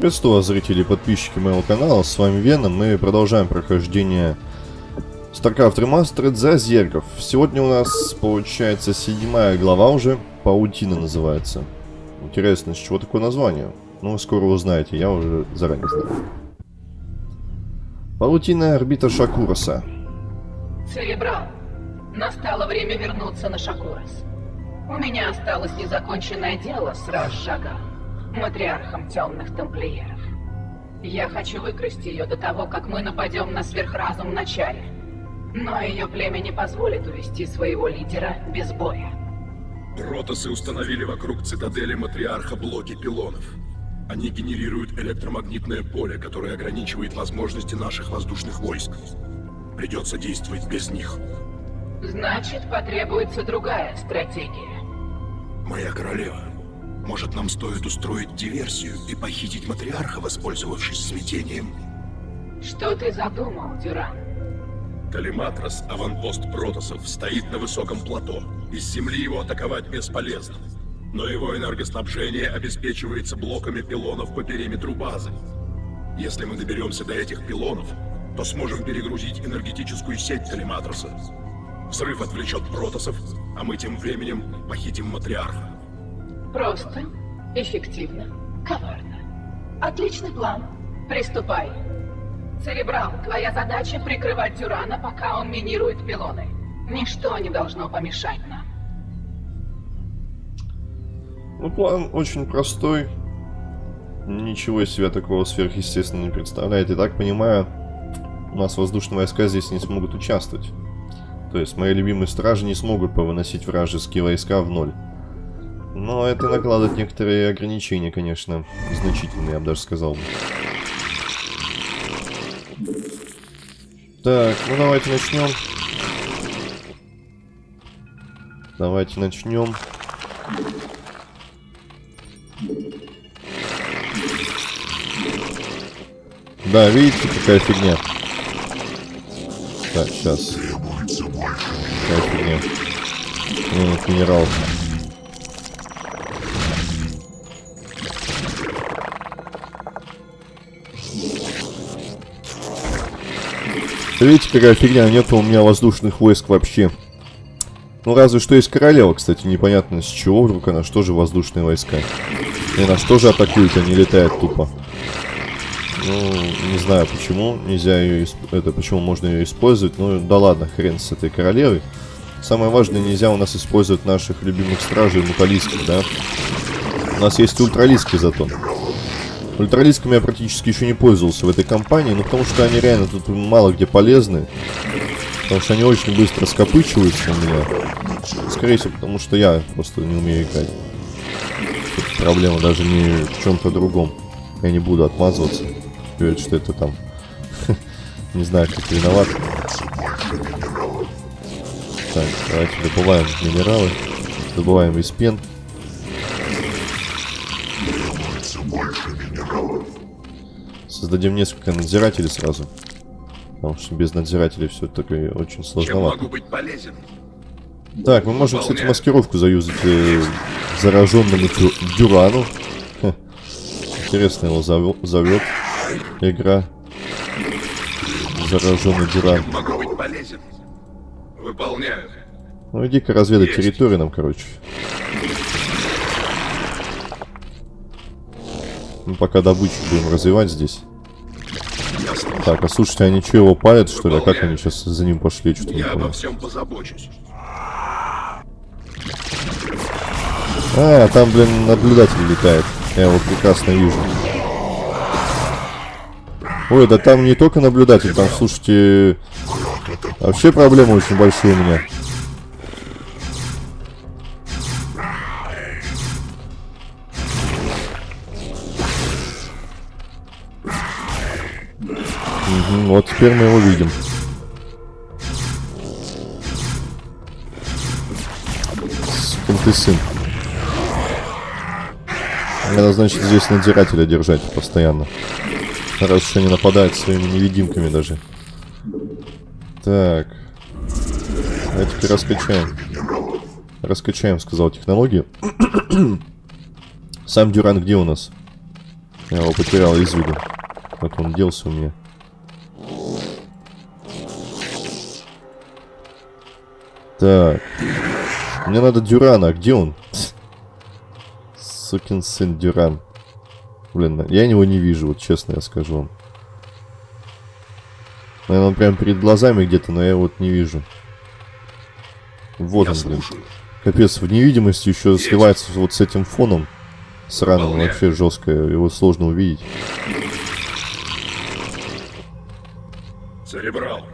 Приветствую вас, зрители и подписчики моего канала, с вами Веном, мы продолжаем прохождение StarCraft Remastered за зергов. Сегодня у нас получается седьмая глава уже, Паутина называется. Интересно, с чего такое название? Ну, скоро узнаете, я уже заранее знаю. Паутина орбита Шакуроса. Церебрал, настало время вернуться на Шакурос. У меня осталось незаконченное дело с Рашага, матриархом темных тамплиеров. Я хочу выкрасть ее до того, как мы нападем на сверхразум начале. Но ее племя не позволит увести своего лидера без боя. Протосы установили вокруг цитадели матриарха блоки пилонов. Они генерируют электромагнитное поле, которое ограничивает возможности наших воздушных войск. Придется действовать без них. Значит, потребуется другая стратегия. Моя королева, может нам стоит устроить диверсию и похитить матриарха, воспользовавшись смятением? Что ты задумал, Дюран? Калиматрос, аванпост протосов, стоит на высоком плато. Из земли его атаковать бесполезно. Но его энергоснабжение обеспечивается блоками пилонов по периметру базы. Если мы доберемся до этих пилонов, то сможем перегрузить энергетическую сеть Калиматроса. Взрыв отвлечет протосов, а мы тем временем похитим матриарха. Просто, эффективно, коварно. Отличный план. Приступай. Церебрал, твоя задача прикрывать Дюрана, пока он минирует пилоны. Ничто не должно помешать нам. Ну, план очень простой. Ничего из себя такого сверхъестественного не представляет. И так понимаю, у нас воздушные войска здесь не смогут участвовать. То есть мои любимые стражи не смогут повыносить вражеские войска в ноль. Но это накладывает некоторые ограничения, конечно, значительные, я бы даже сказал. Так, ну давайте начнем. Давайте начнем. Да, видите, какая фигня. Так, сейчас. Какая фигня. Нет, минерал. Видите, какая фигня, нет у меня воздушных войск вообще. Ну, разве что есть королева, кстати, непонятно с чего вдруг она, что же воздушные войска. И нас тоже атакуют, они летают тупо. Ну, не знаю почему, нельзя ее, это, почему можно ее использовать, ну, да ладно, хрен с этой королевой. Самое важное, нельзя у нас использовать наших любимых стражей муталийских, да. У нас есть ультралийские зато. Ультралисками я практически еще не пользовался в этой компании, ну потому что они реально тут мало где полезны. Потому что они очень быстро скопычиваются у меня. Скорее всего, потому что я просто не умею играть. Тут проблема даже не в чем-то другом. Я не буду отмазываться. Говорит, что это там... не знаю, как виноват. Так, давайте добываем минералы. Добываем из пен. Создадим несколько надзирателей сразу. Потому что без надзирателей все таки очень сложновато. Чем могу быть полезен? Так, мы можем, кстати, маскировку заюзать э, зараженному дю Дюрану. Ха. Интересно его зовет, зовет игра. Зараженный Дюран. Могу быть полезен? Выполняю. Ну иди-ка разведай Есть. территорию нам, короче. Мы пока добычу будем развивать здесь. Так, а слушайте, они что, его палят, что ли? А как они сейчас за ним пошли? Что-то не понял. всем позабочусь. А, там, блин, наблюдатель летает. Я его прекрасно вижу. Ой, да там не только наблюдатель, там, слушайте, вообще проблемы очень большие у меня. Мгм, вот теперь мы его видим. Ты сын. Надо, значит, здесь надзирателя держать постоянно. Раз уж они нападают своими невидимками даже. Так. Давайте раскачаем. Раскачаем, сказал технологию. Сам Дюран где у нас? Я его потерял из виду. Как он делся у меня. Так. Мне надо Дюрана. А где он? Сукин сын Дюран. Блин, я его не вижу, вот честно я скажу вам. Наверное, он прям перед глазами где-то, но я его вот не вижу. Вот Я он, блин. слушаю. Капец, в невидимости еще Есть. сливается вот с этим фоном. Сраным, Выполняю. вообще жестко. Его сложно увидеть. Церебрал.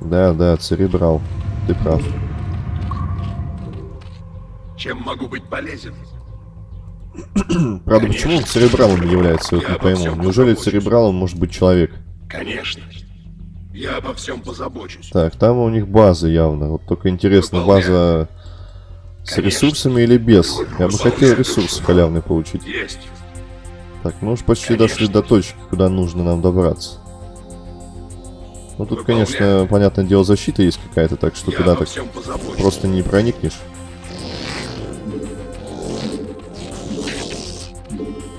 Да, да, церебрал. Ты прав. Чем могу быть полезен? Правда, Конечно. почему он церебралом является, я вот не пойму. Неужели церебралом может быть человек? Конечно. Я обо всем позабочусь. Так, там у них база явно. Вот только интересно, Выполняю. база с Конечно. ресурсами или без? Я бы хотел ресурсы халявные получить. Есть. Так, мы уж почти Конечно. дошли до точки, куда нужно нам добраться. Ну тут, Выполняю. конечно, понятное дело, защита есть какая-то, так что Я туда так просто не проникнешь.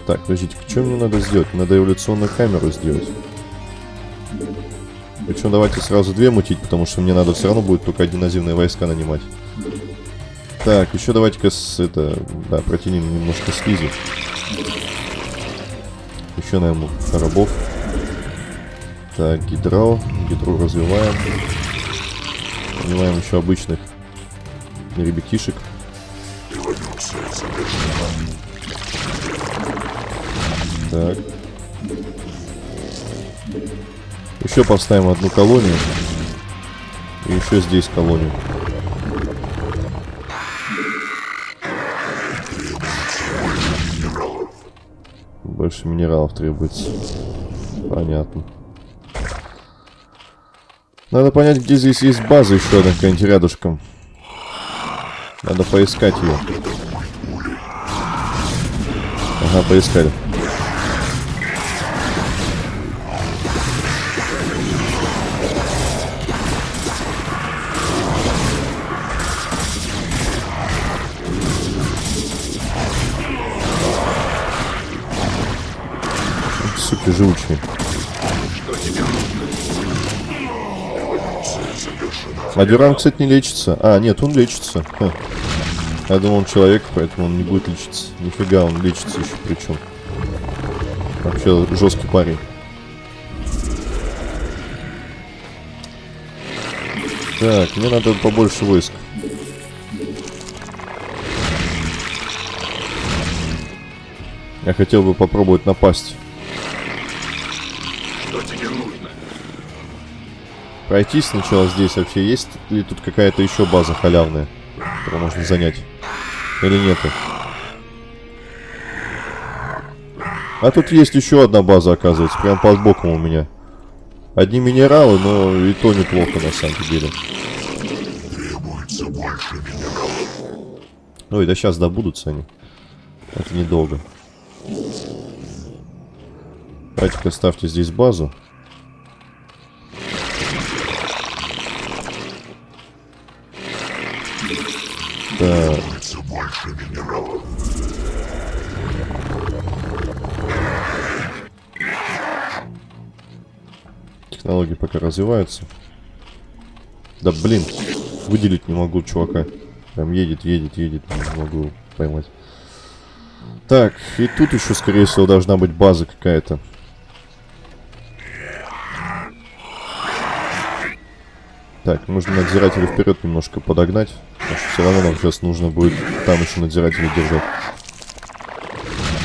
Так, подождите, что мне надо сделать? Надо эволюционную камеру сделать. Причем давайте сразу две мутить, потому что мне надо все равно будет только одиноземные войска нанимать. Так, еще давайте-ка с это, да, протянем немножко слизи. Еще найму рабов. Так, гидро. Гидру развиваем. Нанимаем еще обычных ребятишек. Так. Еще поставим одну колонию. И еще здесь колонию. Больше минералов требуется. Понятно. Надо понять, где здесь есть база еще одна какая-нибудь рядышком. Надо поискать ее. Ага, поискали. Суки живучие. А Дюран, кстати, не лечится. А, нет, он лечится. Ха. Я думал, он человек, поэтому он не будет лечиться. Нифига, он лечится еще причем. Вообще жесткий парень. Так, мне надо побольше войск. Я хотел бы попробовать напасть. Пройти сначала здесь вообще есть ли тут какая-то еще база халявная, которую можно занять? Или нету? А тут есть еще одна база, оказывается, прям под боком у меня. Одни минералы, но и то неплохо на самом деле. Ой, да сейчас добудутся они. Это недолго. Давайте-ка ставьте здесь базу. Так. Технологии пока развиваются. Да блин, выделить не могу чувака. Прям едет, едет, едет, не могу поймать. Так, и тут еще, скорее всего, должна быть база какая-то. Так, нужно надзирателя вперед немножко подогнать. Потому что все равно нам сейчас нужно будет там еще надзирателя держать.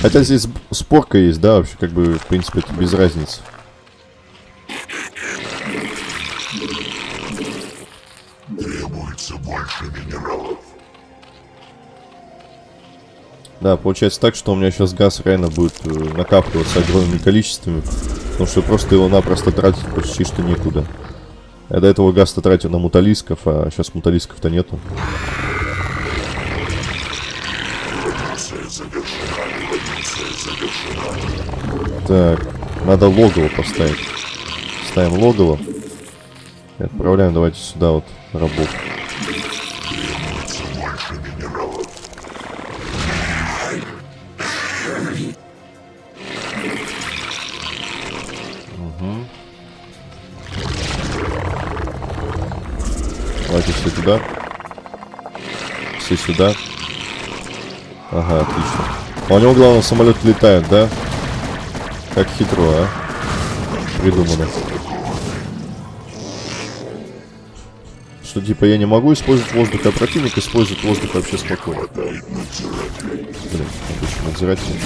Хотя здесь спорка есть, да, вообще как бы, в принципе, это без разницы. Да, получается так, что у меня сейчас газ реально будет э, накапливаться огромными количествами. Потому что просто его напросто тратить почти что некуда. Я до этого газ-то тратил на муталисков, а сейчас муталисков-то нету. Так, надо логово поставить. Ставим логово. И отправляем давайте сюда вот рабов. Давайте все туда. Все сюда. Ага, отлично. А у него, главное, самолет летает, да? Как хитро, а? Придумано. Что, типа, я не могу использовать воздух, а противник использует воздух вообще спокойно. Блин, отлично, надзиратель.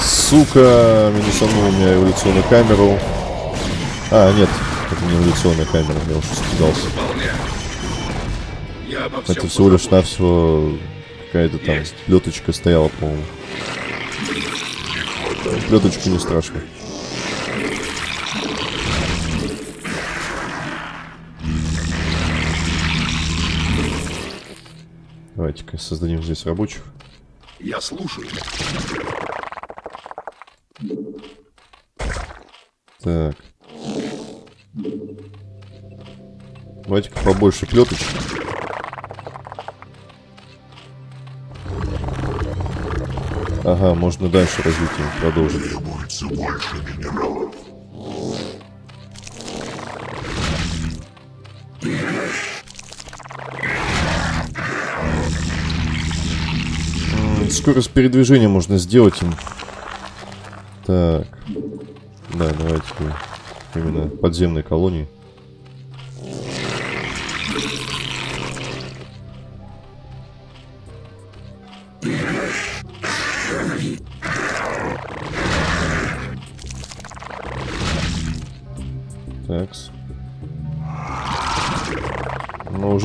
Сука, минусанул у меня эволюционную камеру. А, нет, это не эволюционная камера, я уже испугался. Это всего лишь навсего какая-то там Есть. плеточка стояла, по-моему. Плеточка не страшно. Давайте-ка создадим здесь рабочих. Я слушаю. Так. Давайте-ка побольше плеточек. Ага, можно дальше развитие продолжить. Требуется больше минералов. Скорость передвижения можно сделать им. Так. Да, давайте именно подземной колонии.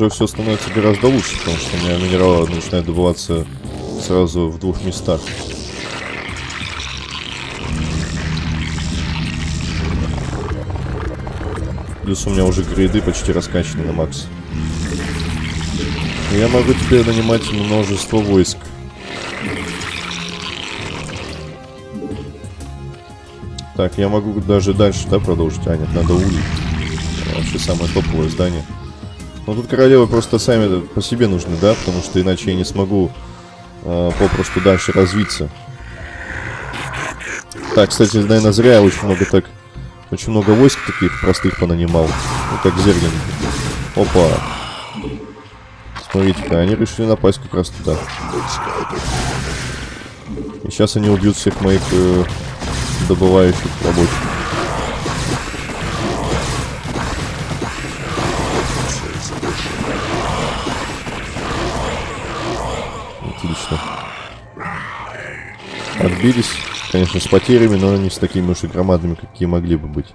Уже все становится гораздо лучше, потому что у меня минералы начинают добываться сразу в двух местах. Плюс у меня уже грейды почти раскачаны на макс. Я могу теперь нанимать множество войск. Так, я могу даже дальше, да, продолжить? А, нет, надо улей. Вообще самое топовое здание. Но тут королевы просто сами по себе нужны, да? Потому что иначе я не смогу э, попросту дальше развиться. Так, кстати, наверное, зря я очень много так... Очень много войск таких простых понанимал. Вот как зерген. Опа. Смотрите-ка, они решили напасть как раз туда. И сейчас они убьют всех моих э, добывающих рабочих. Отбились. Конечно, с потерями, но не с такими уж и громадными, какие могли бы быть.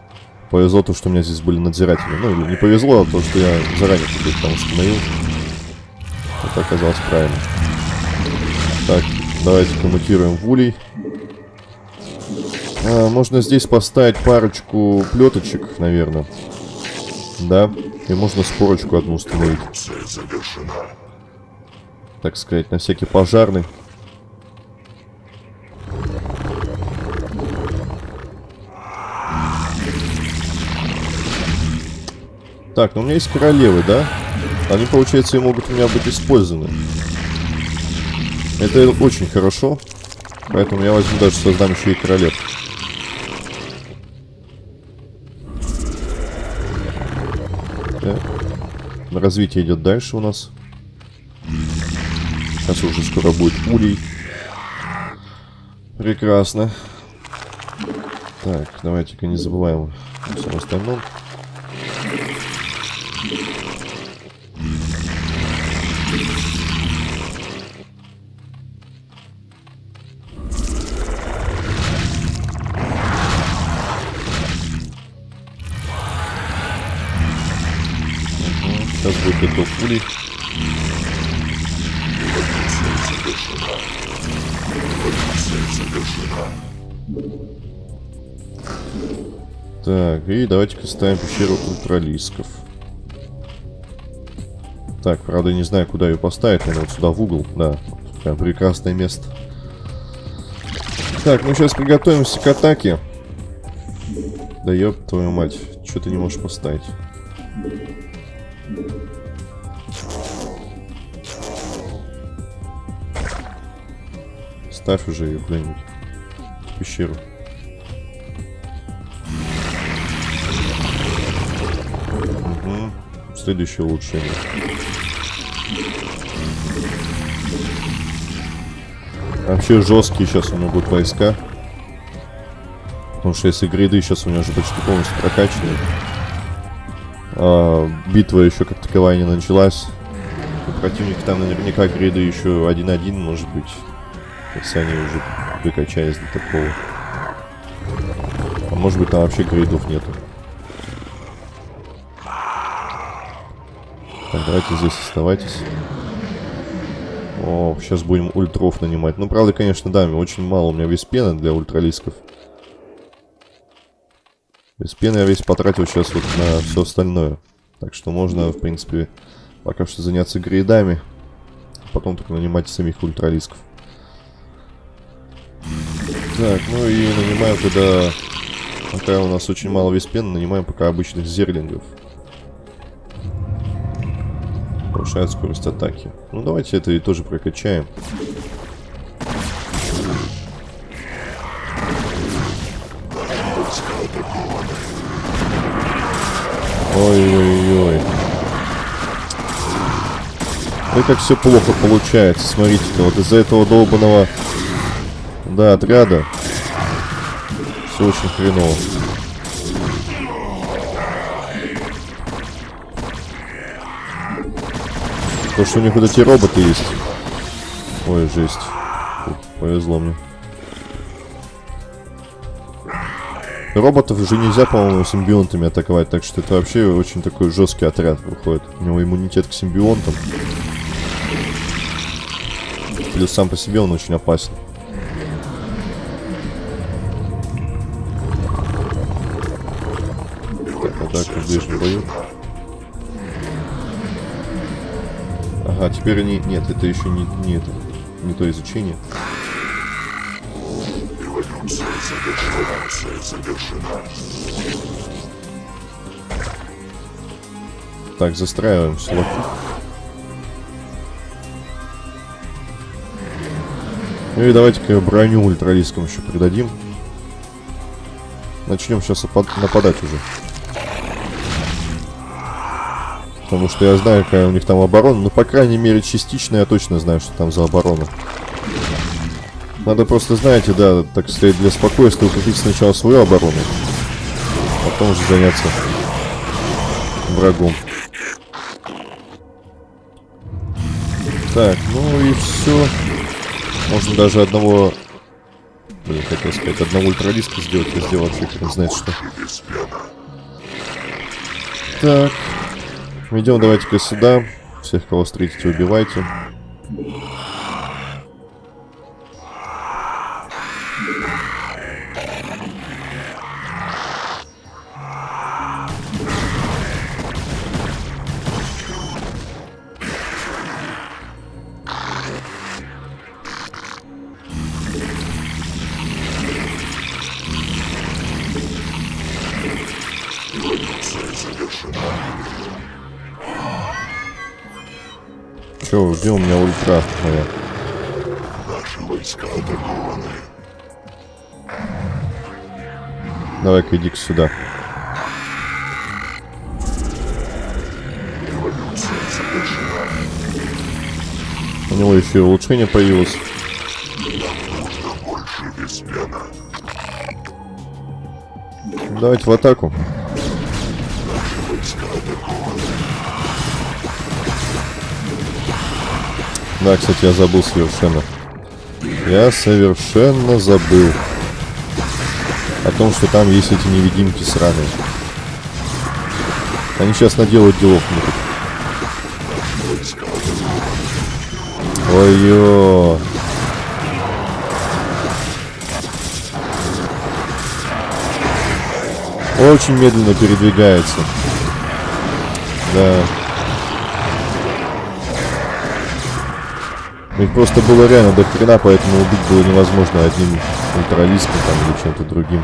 Повезло то, что у меня здесь были надзиратели. Ну, не повезло, а то, что я заранее их там установил. Это оказалось правильно. Так, давайте коммутируем в улей. А, можно здесь поставить парочку плеточек, наверное. Да. И можно спорочку одну установить. Так сказать, на всякий пожарный. Так, ну у меня есть королевы, да? Они, получается, и могут у меня быть использованы. Это очень хорошо. Поэтому я возьму даже создам еще и королев. Так. Развитие идет дальше у нас. Сейчас уже скоро будет улей. Прекрасно. Так, давайте-ка не забываем о всем остальном. Улей. Так, и давайте-ка ставим пещеру ультралисков. Так, правда, не знаю, куда ее поставить. Наверное, вот сюда в угол. Да, прям прекрасное место. Так, ну сейчас приготовимся к атаке. Да ёб твою мать, что ты не можешь поставить? Ставь уже ее куда-нибудь. Пещеру. Следующее улучшение. Вообще жесткие сейчас у него будут войска. Потому что если гриды сейчас у него уже почти полностью прокачаны. А, битва еще как таковая не началась. У противника там наверняка гриды еще 1-1 может быть. Если они уже выкачались до такого. А может быть там вообще гридов нету. Так, давайте здесь оставайтесь. О, сейчас будем ультров нанимать. Ну, правда, конечно, да, очень мало у меня весь пены для ультралисков. Без пены я весь потратил сейчас вот на все остальное. Так что можно, в принципе, пока что заняться грейдами. Потом только нанимать самих ультралисков. Так, ну и нанимаем тогда... Пока у нас очень мало весь пены, нанимаем пока обычных зерлингов. Повышает скорость атаки. Ну давайте это и тоже прокачаем. Ой-ой-ой. Ой, как все плохо получается. Смотрите-ка, вот из-за этого долбанного... Да, отряда. Все очень хреново. То, что у них вот эти роботы есть. Ой, жесть. Повезло мне. Роботов уже нельзя, по-моему, симбионтами атаковать, так что это вообще очень такой жесткий отряд выходит. У него иммунитет к симбионтам. Плюс сам по себе он очень опасен. Теперь они... Нет, это еще не, не это. Не то изучение. Так, застраиваем слоты. Ну и давайте-ка броню ультралискам еще придадим. Начнем сейчас нападать уже. Потому что я знаю, какая у них там оборона. Ну, по крайней мере, частично я точно знаю, что там за оборона. Надо просто, знаете, да, так сказать, для спокойствия укрепить сначала свою оборону. А потом уже заняться врагом. Так, ну и все. Можно даже одного... Блин, хотел сказать, одного ультралиска сделать. Я сделал вообще хрен знает что. Так. Идем давайте-ка сюда. Всех, кого встретите, убивайте. Че, где у меня ультра моя? Наши войска атакованы. Давай-ка иди-ка сюда. У него еще улучшение появилось. Нужно больше. Давайте в атаку. Да, кстати, я забыл совершенно. Я совершенно забыл. О том, что там есть эти невидимки сраные. Они сейчас наделают делов атакованы. Ой-ё. Очень медленно передвигается. Да. Их просто было реально до хрена, поэтому убить было невозможно одним ультралиском там или чем-то другим.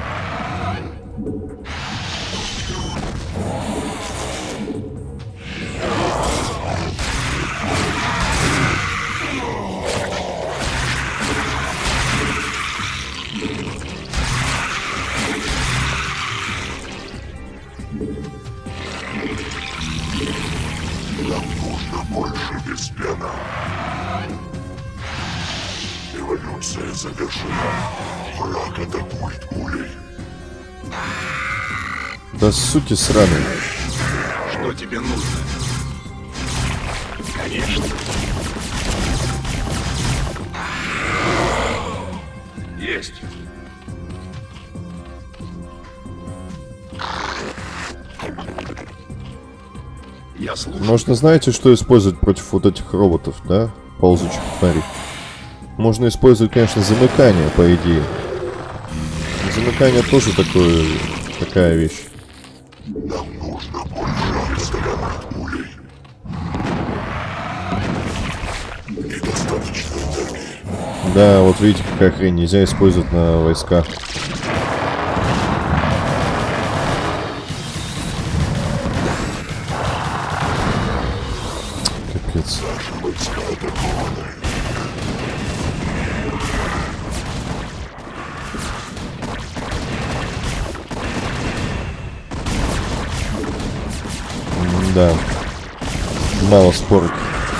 Сути сраный. Что тебе нужно? Конечно. Есть. Я слушаю. Можно, знаете, что использовать против вот этих роботов, да? Ползучих тварей. Можно использовать, конечно, замыкание, по идее. Замыкание тоже такое, такая вещь. Да, вот видите, какая хрень нельзя использовать на войска. Капец. Да. Мало спорок.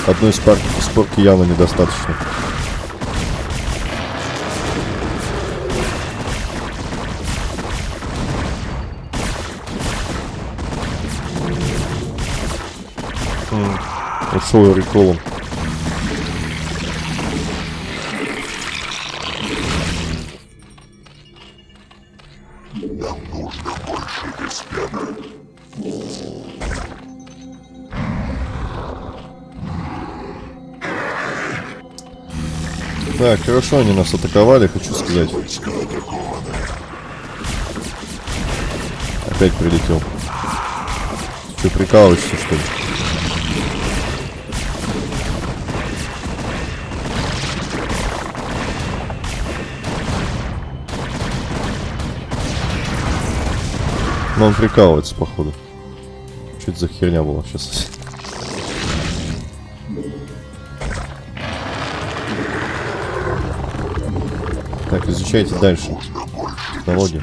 Одной спорки явно недостаточно. Ушел реколом. Нам нужно больше Веспена. Так, хорошо они нас атаковали, хочу сказать. Опять прилетел. Че, прикалываешься, что ли? Но он прикалывается, походу. Что это за херня была сейчас? Так, изучайте дальше. Технологии.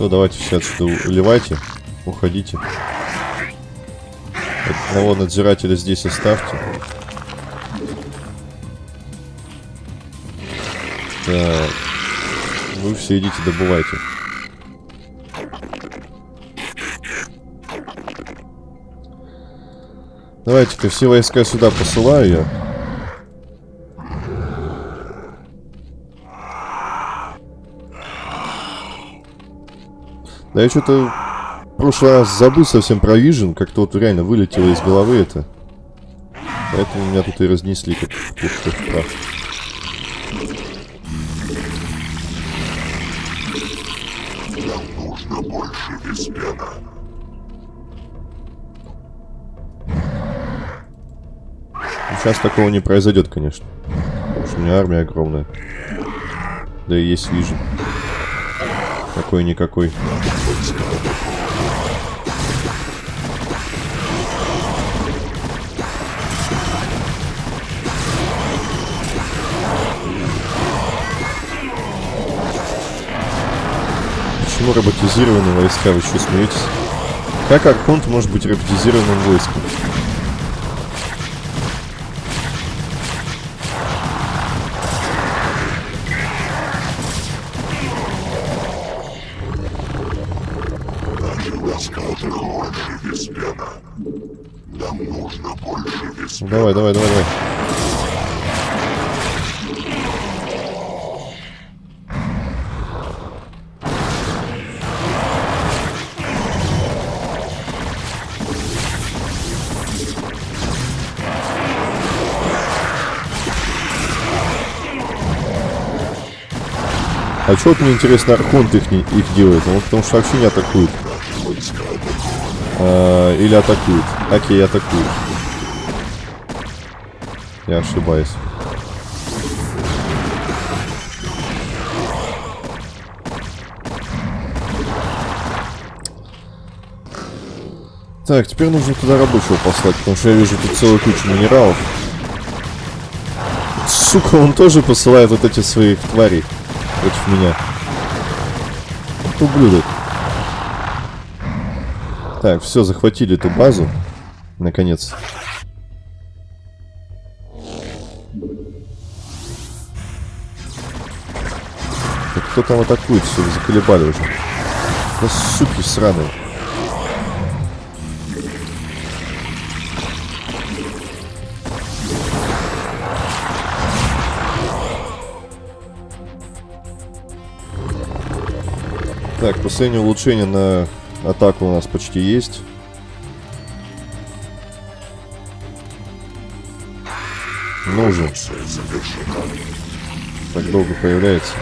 Все, давайте все отсюда уливайте. Уходите. Одного надзирателя здесь оставьте. Так. Вы все идите добывайте. Давайте-ка все войска сюда посылаю я. Да я что-то в прошлый раз забыл совсем про Vision, как-то вот реально вылетело из головы это. Поэтому меня тут и разнесли как в прах. Нам нужно больше Веспена. Сейчас такого не произойдет, конечно. Потому что у меня армия огромная. Да и есть Vision. Какой-никакой. Почему роботизированные войска? Вы что, смеетесь? Как Архонт может быть роботизированным войском? Веспена. Нам нужно больше Веспена. Давай, давай, давай, давай. А что вот мне интересно, Архонт их, их делает? Он потому что вообще не атакует. А, или атакует. Окей, атакует. Я ошибаюсь. Так, теперь нужно туда рабочего послать, потому что я вижу тут целую кучу минералов. сука, он тоже посылает вот эти своих тварей против меня. Ублюдок. Так, все, захватили эту базу. Наконец. Так кто там атакует? Все, заколебали уже. Да суки сраные. Так, последнее улучшение на атаку у нас почти есть. Ну завершена. Так долго появляется.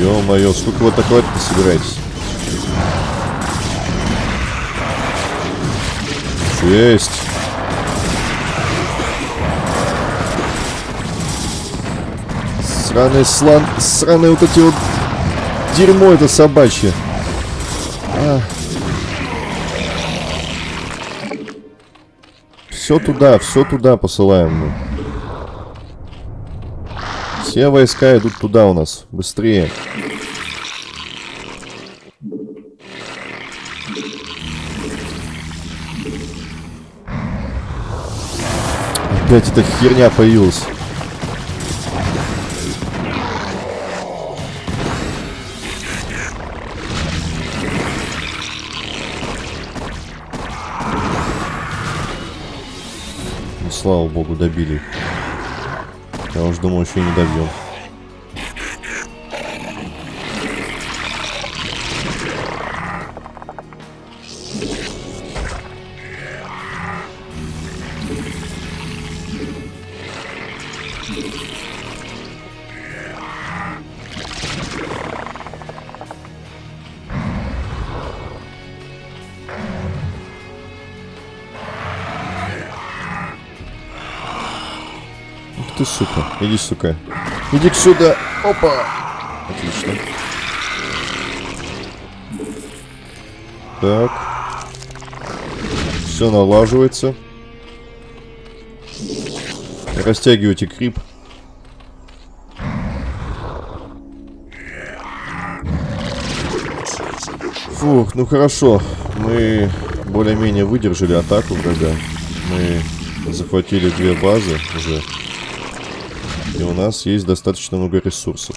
Ё-моё, сколько вы атаковать-то собираетесь? Есть. Сраный слан... Сраные вот эти вот... Дерьмо это собачье. Все туда, все туда посылаем мы. Все войска идут туда у нас. Быстрее. Опять эта херня появилась. Слава богу, добили. Я уж думал, еще не добьем. Ух ты, сука. Иди, сука. Иди к сюда. Опа. Отлично. Так. Все налаживается. Растягивайте крип. Фух, ну хорошо. Мы более-менее выдержали атаку врага. Мы захватили две базы уже. И у нас есть достаточно много ресурсов.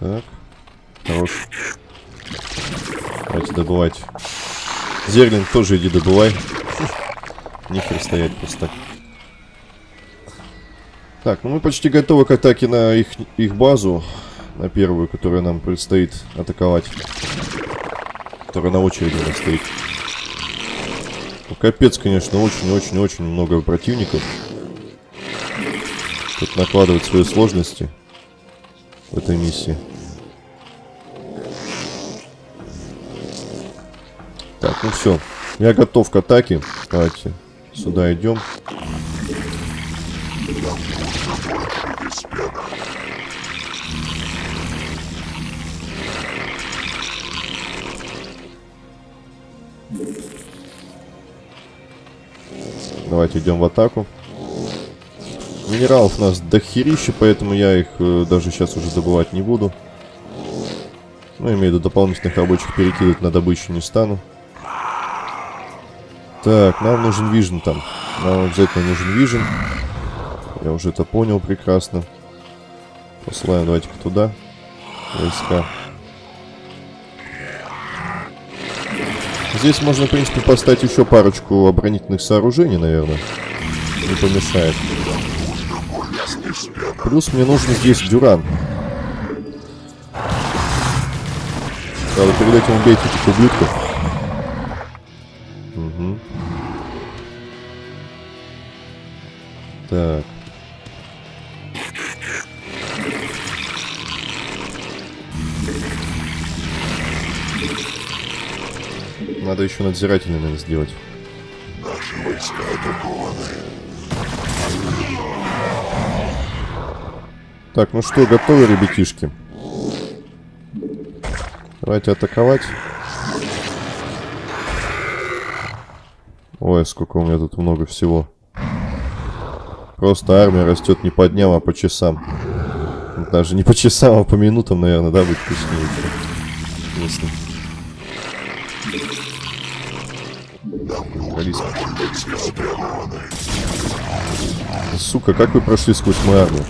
Так. Хорош. Давайте добывать. Зерлинг тоже иди добывай. Стоять просто так. Так, ну мы почти готовы к атаке на их, их базу. На первую, которую нам предстоит атаковать. Которая на очереди у нас стоит. Ну, капец, конечно, очень-очень-очень много противников. Тут накладывать свои сложности в этой миссии. Так, ну все. Я готов к атаке. Давайте сюда идем. Давайте идем в атаку. Минералов у нас дохерища, поэтому я их э, даже сейчас уже добывать не буду. Ну, имею в виду дополнительных рабочих перекидывать на добычу не стану. Так, нам нужен вижн там. Нам обязательно нужен вижн. Я уже это понял прекрасно. Посылаем давайте-ка туда. Войска. Здесь можно, в принципе, поставить еще парочку оборонительных сооружений, наверное. Не помешает. Плюс мне нужен здесь дюран. Правда, перед этим убейте этих ублюдков. Так. Надо еще надзирательный наверное, сделать. Наши войска атакованы. Так, ну что, готовы, ребятишки? Давайте атаковать. Ой, сколько у меня тут много всего. Просто армия растет не по дням, а по часам. Даже не по часам, а по минутам, наверное, да, будет точнее. Вкусно. Алиса. Сука, как вы прошли сквозь мою армию?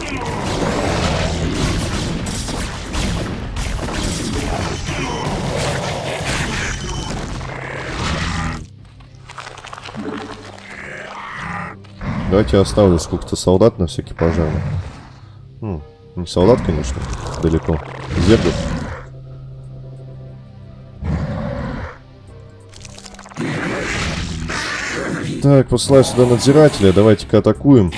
Давайте я оставлю сколько-то солдат на всякий пожарный. Ну, не солдат, конечно, далеко. Зергов. Так, посылаю сюда надзирателя. Давайте-ка атакуем.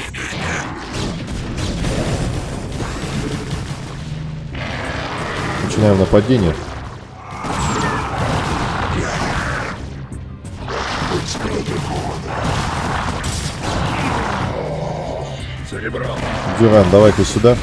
Начинаем нападение. Дюран, давай-ка сюда.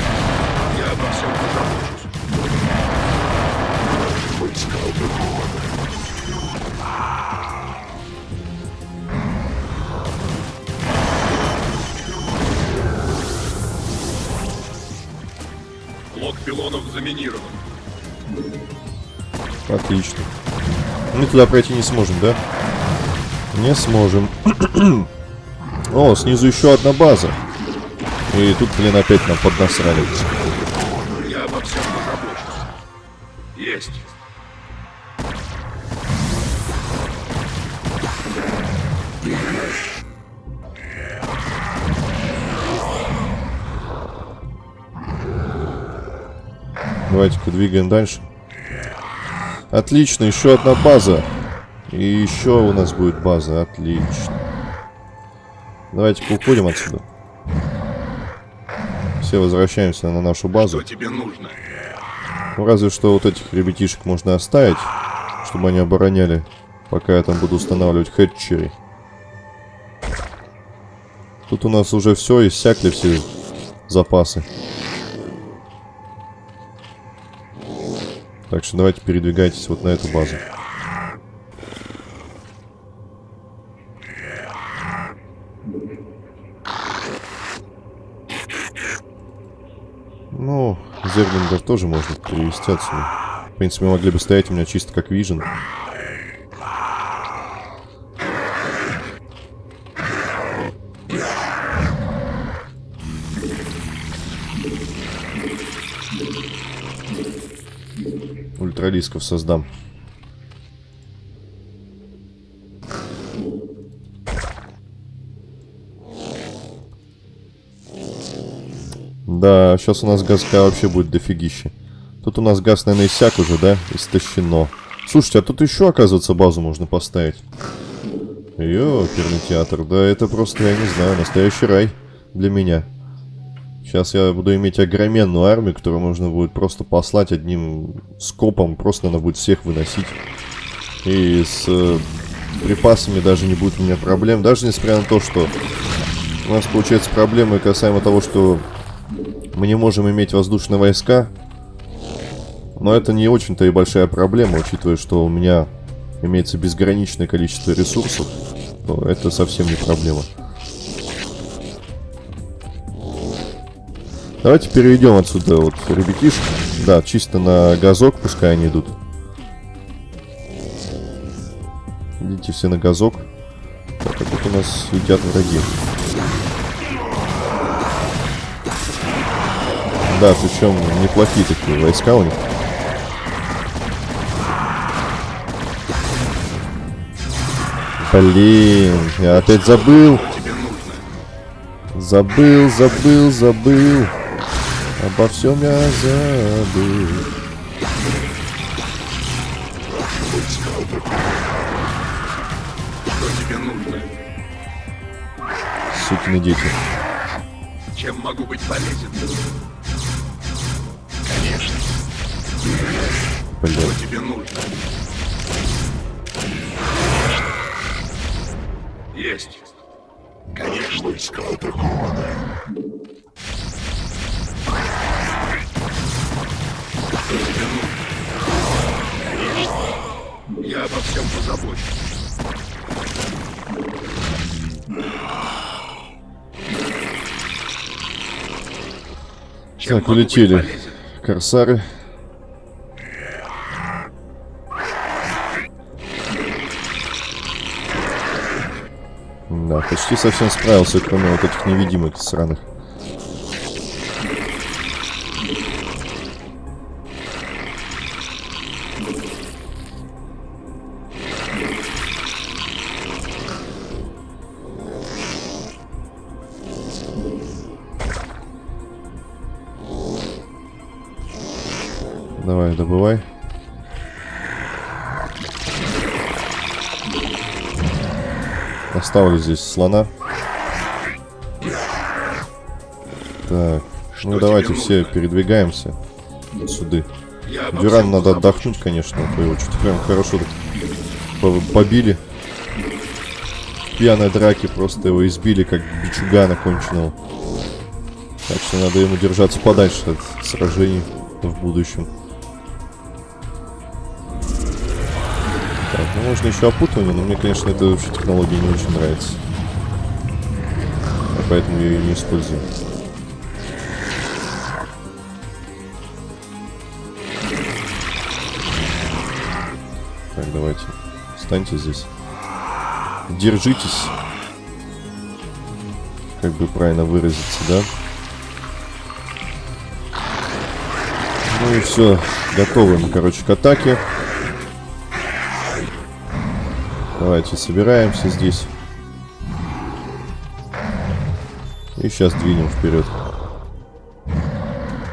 Блок пилонов заминирован. Отлично. Мы туда пройти не сможем, да? Не сможем. О, снизу еще одна база. И тут, блин, опять нам поднасрали. Я обо всем позабочусь. Есть. Давайте-ка двигаем дальше. Отлично, еще одна база. И еще у нас будет база. Отлично. Давайте-ка уходим отсюда. Все возвращаемся на нашу базу. Что тебе нужно? Ну, разве что вот этих ребятишек можно оставить, чтобы они обороняли, пока я там буду устанавливать хэтчери. Тут у нас уже все, иссякли все запасы. Так что давайте передвигайтесь вот на эту базу. Ну, Зерлингов тоже можно перевести отсюда. В принципе, могли бы стоять у меня чисто как вижен. Ультралисков создам. Да, сейчас у нас газка вообще будет дофигища. Тут у нас газ, наверное, иссяк уже, да? Истощено. Слушайте, а тут еще, оказывается, базу можно поставить. Ёперный театр. Да, это просто, я не знаю, настоящий рай для меня. Сейчас я буду иметь огроменную армию, которую можно будет просто послать одним скопом. Просто надо будет всех выносить. И с э, припасами даже не будет у меня проблем. Даже несмотря на то, что у нас получается проблемы касаемо того, что мы не можем иметь воздушные войска. Но это не очень-то и большая проблема, учитывая, что у меня имеется безграничное количество ресурсов. То это совсем не проблема. Давайте переведем отсюда вот ребятишек. Да, чисто на газок, пускай они идут. Идите все на газок. Так, а тут у нас едят враги. Да, причем неплохие такие войска у них. Блин, я опять забыл. Забыл, забыл, забыл. Обо всем я забыл. Сукины дети. Чем могу быть полезен? Конечно. Блин. Что тебе нужно? Есть. Конечно. Войска атакованы. Я обо всем позабочусь. Так, улетели. Корсары. Да, почти совсем справился, кроме вот этих невидимых сраных. Давай, добывай. Оставлю здесь слона. Так, ну тебе давайте нужно? все передвигаемся сюда. Я обо Дюран надо отдохнуть, конечно, а то его что-то прям хорошо так по- побили. Пьяной драке просто его избили, как бичугана конченого. Так что надо ему держаться подальше от сражений в будущем. Можно еще опутывание, но мне, конечно, эта вообще технология не очень нравится. А поэтому я ее не использую. Так, давайте. Встаньте здесь. Держитесь. Как бы правильно выразиться, да? Ну и все. Готовы мы, короче, к атаке. Давайте собираемся здесь. И сейчас двинем вперед.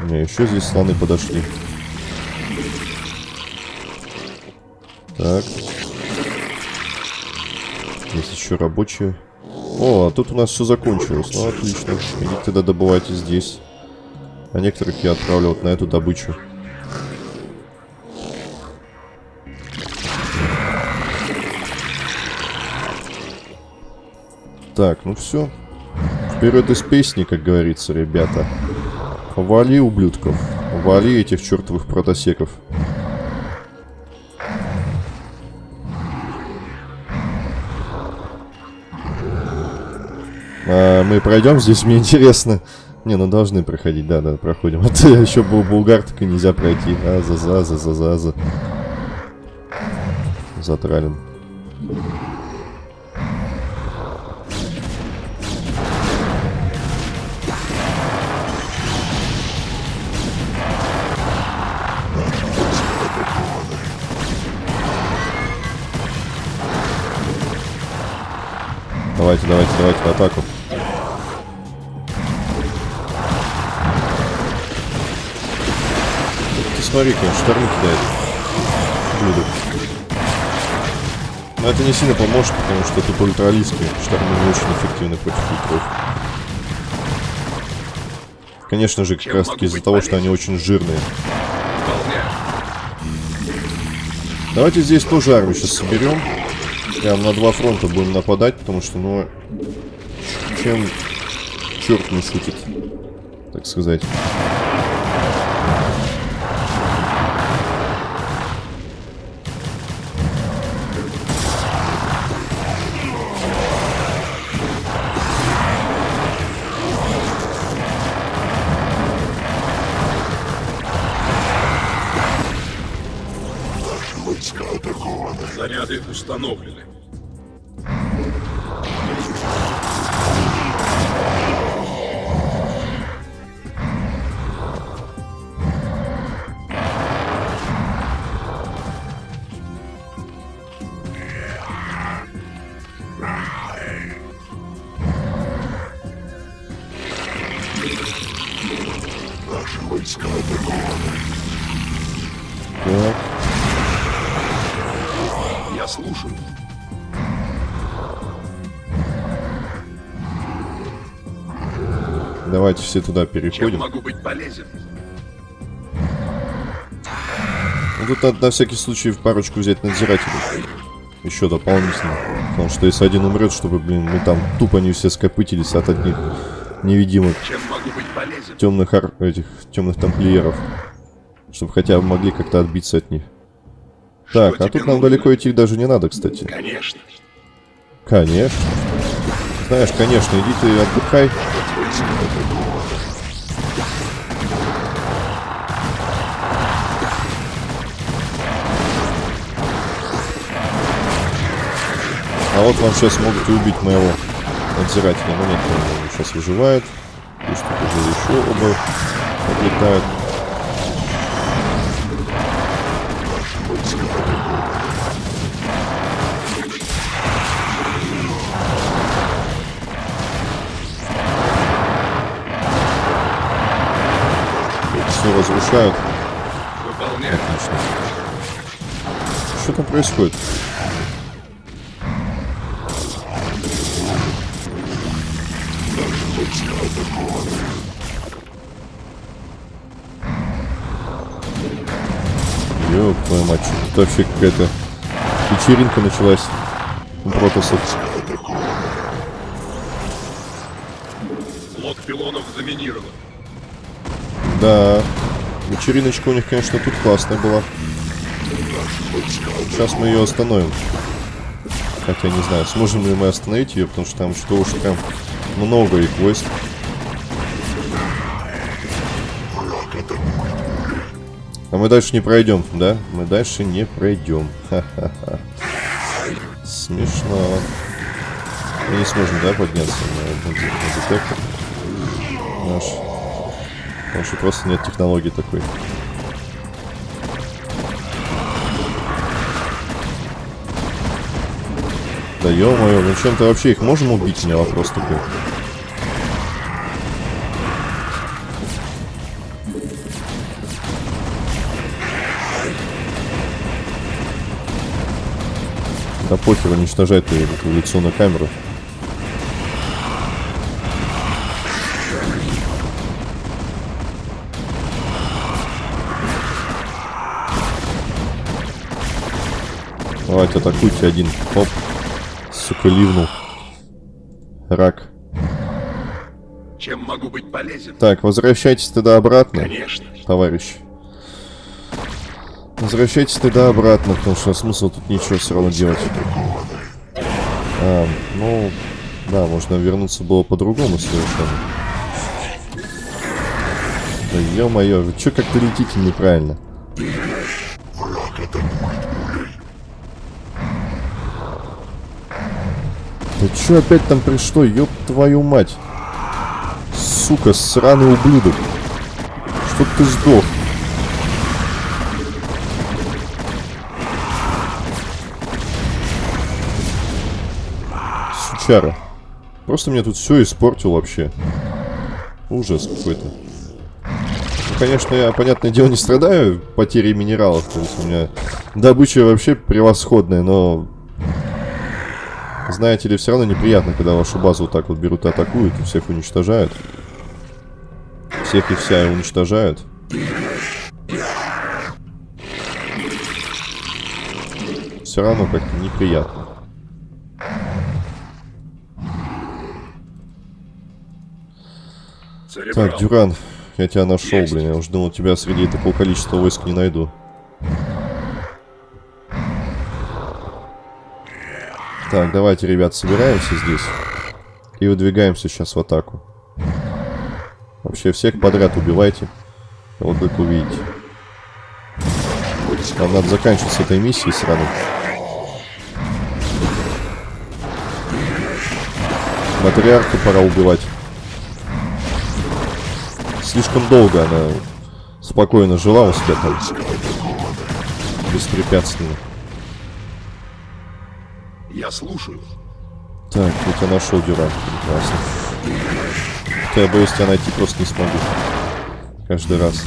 У меня еще здесь слоны подошли. Так. Есть еще рабочие. О, а тут у нас все закончилось. Ну, отлично. Идите тогда добывайте здесь. А некоторых я отправлю вот на эту добычу. Так, ну все. Вперед из песни, как говорится, ребята. Вали ублюдков. Вали этих чертовых протосеков. А, мы пройдем здесь, мне интересно. Не, ну должны проходить, да, да, проходим. А то еще был булгар, так и нельзя пройти. А, за, за, за, за, за, за. Затрален. Давайте, давайте, давайте в атаку. Ты смотри-ка, шторм кидает. Блюдо. Но это не сильно поможет, потому что тут ультралистские штормы не очень эффективны против ультров. Конечно же, как раз таки из-за того, что они очень жирные. Давайте здесь тоже армию сейчас соберем. Прям на два фронта будем нападать, потому что, ну, чем черт не шутит, так сказать. Заряды установлены. Все туда Чем переходим. могу быть полезен? Ну, тут надо на всякий случай в парочку взять надзирателей. Еще дополнительно. Потому что если один умрет, чтобы, блин, мы там тупо не все скопытились от одних невидимых Чем темных ар... этих темных тамплиеров. Чтобы хотя бы могли как-то отбиться от них. Что Так, а тут нам нужно? далеко идти даже не надо, кстати. Конечно. Конечно. Знаешь, конечно, иди ты отдыхай. А вот вам сейчас могут и убить моего надзирателя. Ну нет, он сейчас выживает. Пусть тут уже еще оба отлетают. Все разрушают. Отлично. Что там происходит? Вообще какая-то вечеринка началась у протасов. Блок пилонов заминирован. Да, вечериночка у них, конечно, тут классная была. Сейчас мы ее остановим. Хотя не знаю, сможем ли мы остановить ее, потому что там что уж прям много их войск. А мы дальше не пройдем, да? Мы дальше не пройдем. Ха-ха-ха. Смешно. Мы не сможем, да, подняться на, на, на детектор? Наш. Потому что просто нет технологии такой. Да ё-моё, ну чем-то вообще их можем убить? У меня вопрос такой. Да похер, эту лицо на камеру. Давайте атакуйте один. Оп. Сука, ливнул. Рак. Чем могу быть полезен? Так, возвращайтесь тогда обратно, Конечно. товарищ. Возвращайтесь тогда обратно, потому что смысл тут ничего все равно делать. А, ну, да, можно вернуться было по-другому совершенно. Да ё-моё, вы чё как-то летите неправильно? Да чё опять там пришло, ёб твою мать? Сука, сраный ублюдок. Чтоб ты сдох. Сучара. Просто мне тут все испортил вообще. Ужас какой-то. Ну, конечно, я, понятное дело, не страдаю потерей минералов. То есть у меня добыча вообще превосходная, но... Знаете ли, все равно неприятно, когда вашу базу вот так вот берут и атакуют, и всех уничтожают. Всех и вся уничтожают. Все равно как-то неприятно. Так, Дюран, я тебя нашел, Есть. блин. Я уж думал, тебя среди такого количества войск не найду. Так, давайте, ребят, собираемся здесь. И выдвигаемся сейчас в атаку. Вообще всех подряд убивайте. Вот как увидите. Нам надо заканчивать с этой миссией сразу. Матриарху пора убивать. Слишком долго она спокойно жила у себя там. Беспрепятственно. Я слушаю. Так, я тебя нашел, Дюран. Прекрасно. Хотя я боюсь, тебя найти просто не смогу. Каждый раз.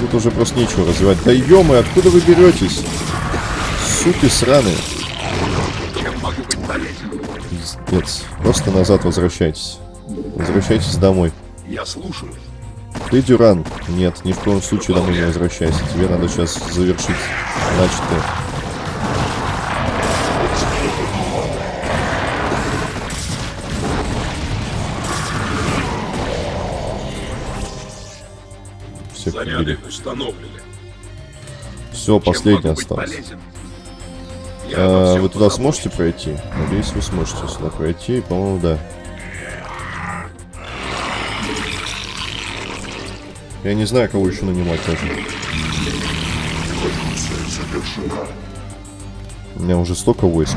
Тут уже просто нечего развивать. Да ё откуда вы беретесь? Суки сраные. Пиздец. Просто назад возвращайтесь. Возвращайтесь домой. Я слушаю. Ты, Дюран? Нет, ни в коем случае домой не возвращайся. Тебе надо сейчас завершить начатое. Все Заряды установлены. Все, последний остался. полезен? А, вы туда сможете пройти? Надеюсь, вы сможете сюда пройти. По-моему, да. Я не знаю, кого еще нанимать даже. У меня уже столько войск.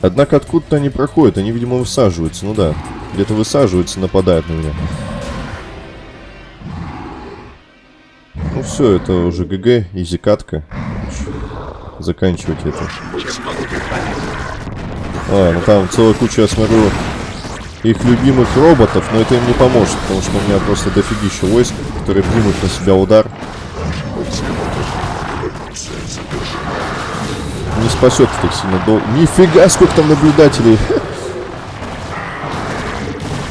Однако откуда-то они проходят, они, видимо, высаживаются. Ну да, где-то высаживаются, нападают на меня. Ну все, это уже ГГ, изи катка. Заканчивать это. А, ну там целая куча, я смотрю, их любимых роботов, но это им не поможет, потому что у меня просто дофигища войск, которые примут на себя удар. Не спасет так сильно дол... Нифига, сколько там наблюдателей!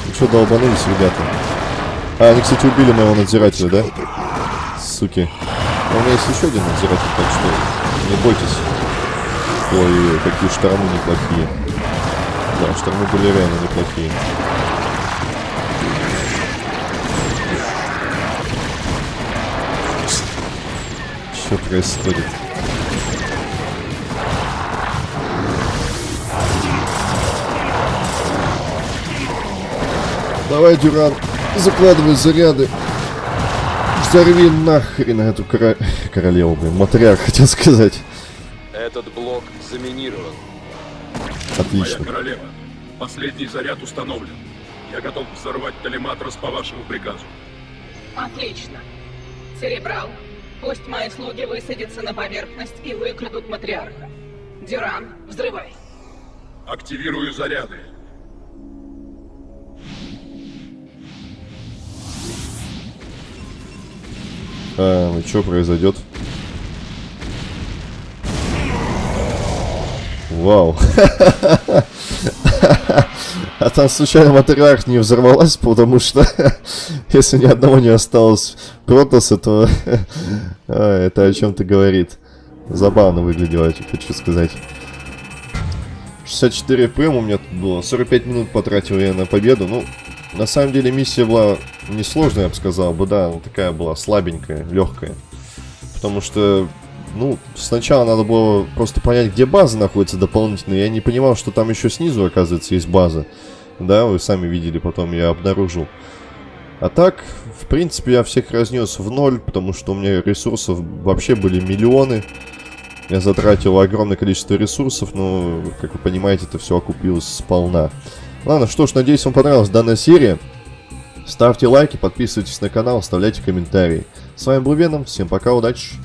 Ну что, долбанулись, ребята? А, они, кстати, убили моего надзирателя, да? Суки. Но у меня есть еще один надзиратель, так что не бойтесь. Ой, какие штормы неплохие. Да, штормы были реально неплохие. Что происходит? Давай, Дюран, закладывай заряды. Взорви нахрен эту кора... королеву, блин, матриарх, хотел сказать. Этот блок заминирован. Моя Отлично. королева, последний заряд установлен. Я готов взорвать Телематрос по вашему приказу. Отлично. Церебрал, пусть мои слуги высадятся на поверхность и выкрадут матриарха. Дюран, взрывай. Активирую заряды. А, ну что произойдет? Вау. А там случайно матриарх не взорвалась, потому что если ни одного не осталось Протоса, то а, это о чем-то говорит. Забавно выглядело, я хочу сказать. 64 ПМ у меня тут было. 45 минут потратил я на победу. Ну, на самом деле миссия была несложная, я бы сказал бы, да, такая была слабенькая, легкая. Потому что, ну, сначала надо было просто понять, где база находится дополнительно. Я не понимал, что там еще снизу, оказывается, есть база. Да, вы сами видели, потом я обнаружил. А так, в принципе, я всех разнес в ноль, потому что у меня ресурсов вообще были миллионы. Я затратил огромное количество ресурсов, но, как вы понимаете, это все окупилось сполна. Ладно, что ж, надеюсь, вам понравилась данная серия. Ставьте лайки, подписывайтесь на канал, оставляйте комментарии. С вами был Веном, всем пока, удачи!